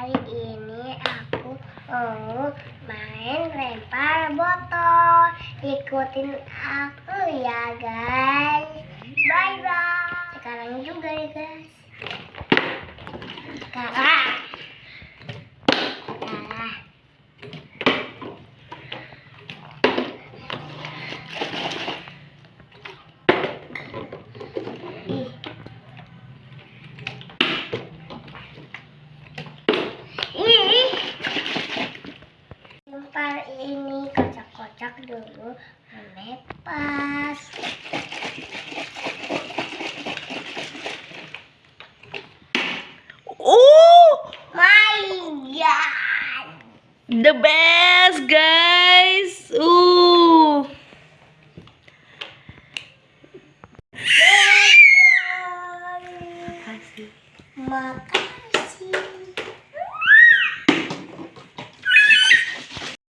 Hari ini aku mau main lempar botol. Ikutin aku ya guys. Bye bye. Sekarang juga ya guys. Sekarang. ini kocak kocak dulu menepas. Oh! My god the best guys. Uh makasih. Makasih.